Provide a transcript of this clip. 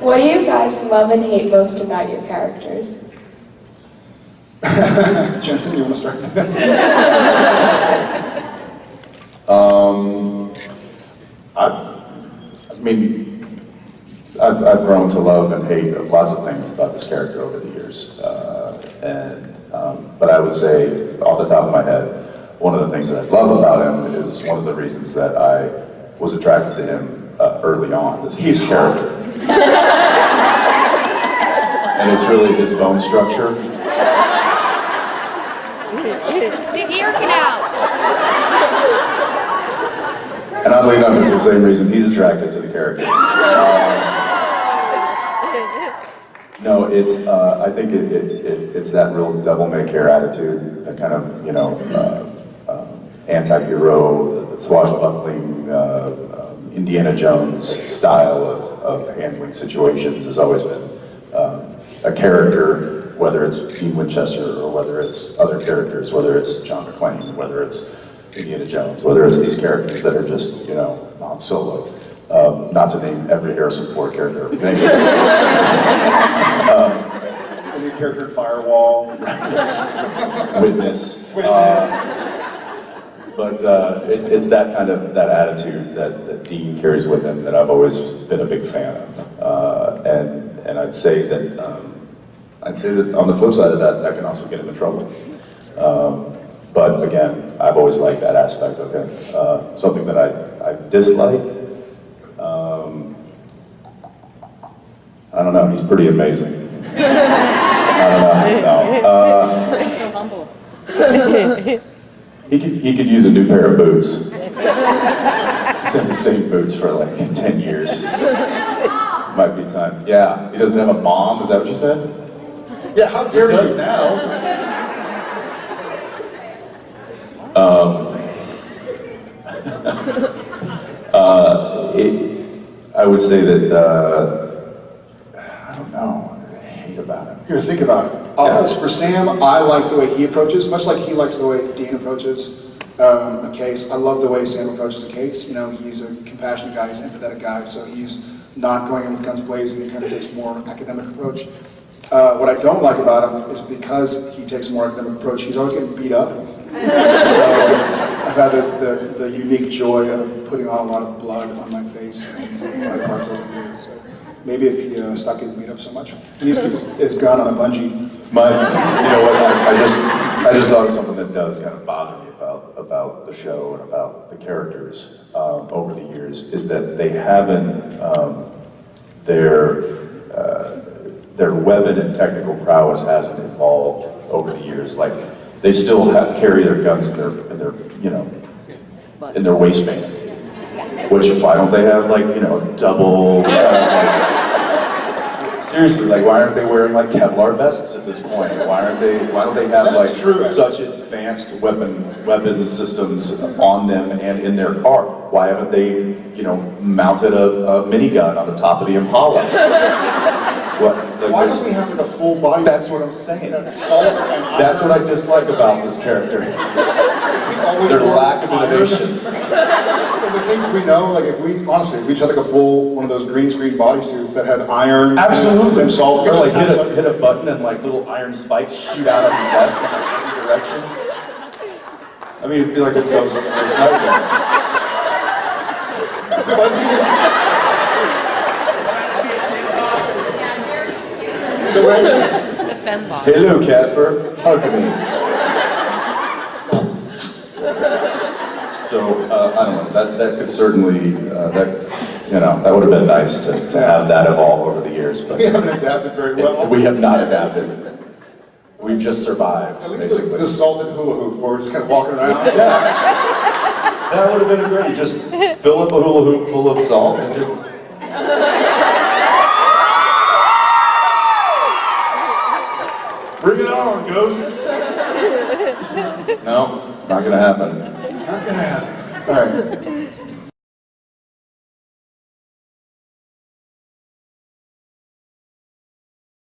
What do you guys love and hate most about your characters? Jensen, you want to start this? Um, I, I mean, I've, I've grown to love and hate lots of things about this character over the years. Uh, and, um, but I would say, off the top of my head, one of the things that I love about him is one of the reasons that I was attracted to him uh, early on. This He's character. And it's really his bone structure. The ear canal. And oddly enough, it's the same reason he's attracted to the character. Um, no, it's, uh, I think it, it, it, it's that real devil-may-care attitude, that kind of, you know, uh, uh, anti-hero, the, swashbuckling, uh, Indiana Jones style of, of handling situations has always been um, a character, whether it's Dean Winchester or whether it's other characters, whether it's John McClane, whether it's Indiana Jones, whether it's these characters that are just, you know, Han Solo. Um, not to name every Harrison Ford character. Of. The new character Firewall. Witness. Uh, but uh, it, it's that kind of that attitude that, that Dean carries with him that I've always been a big fan of. Uh, and and I'd say that um, I'd say that on the flip side of that, that can also get him in trouble. Um, but again, I've always liked that aspect of him. Uh, something that I, I disliked. Um, I don't know. He's pretty amazing. I don't know. No. Uh, so humble. he could he could use a new pair of boots. He's had the same boots for like ten years. Might be time. Yeah. He doesn't have a mom. Is that what you said? Yeah, how He dare does you? now. Um, uh, it, I would say that, uh, I don't know, hate about him. Here, think about it. Uh, For Sam, I like the way he approaches, much like he likes the way Dean approaches um, a case. I love the way Sam approaches a case. You know, he's a compassionate guy, he's an empathetic guy, so he's not going in with guns blazing. He kind of takes a more academic approach. Uh, what I don't like about him is because he takes a more academic approach, he's always getting beat up. So I've had the, the, the unique joy of putting on a lot of blood on my face and my parts over the years. So maybe if he uh, stopped getting beat up so much. His gun on a bungee. My, you know what, I, I just, I just thought of something that does kind of bother me about, about the show and about the characters um, over the years, is that they haven't, um, their, uh, their weapon and technical prowess hasn't evolved over the years. Like, they still have, carry their guns in their, in their, you know, in their waistband. Which, why don't they have like, you know, double, uh, Seriously, like why aren't they wearing like Kevlar vests at this point? Why aren't they? Why don't they have like true. such advanced weapon weapon systems on them and in their car? Why haven't they, you know, mounted a, a minigun on the top of the Impala? what? Like, Why don't we have like a full body? that's what I'm saying. That's That's what I dislike about this character. Their lack of innovation. And the things we know, like if we, honestly, if we just had like a full, one of those green screen bodysuits that had iron. Absolutely. And salt. Or like hit a, hit a button and like little iron spikes shoot out of your vest in like every direction. I mean, it'd be like a ghost or a sniper. Direction. The. Hello, Casper. Hug me. So, uh, I don't know, that, that could certainly, uh, that, you know, that would have been nice to, to have that evolve over the years, but We haven't adapted very well. we have not adapted. We've just survived, At least the, basically. the salted hula hoop, where we're just kind of walking around. Yeah. That would have been great. Just fill up a hula hoop full of salt and just. Bring it on, ghosts! No, not gonna happen. Not gonna happen. All right.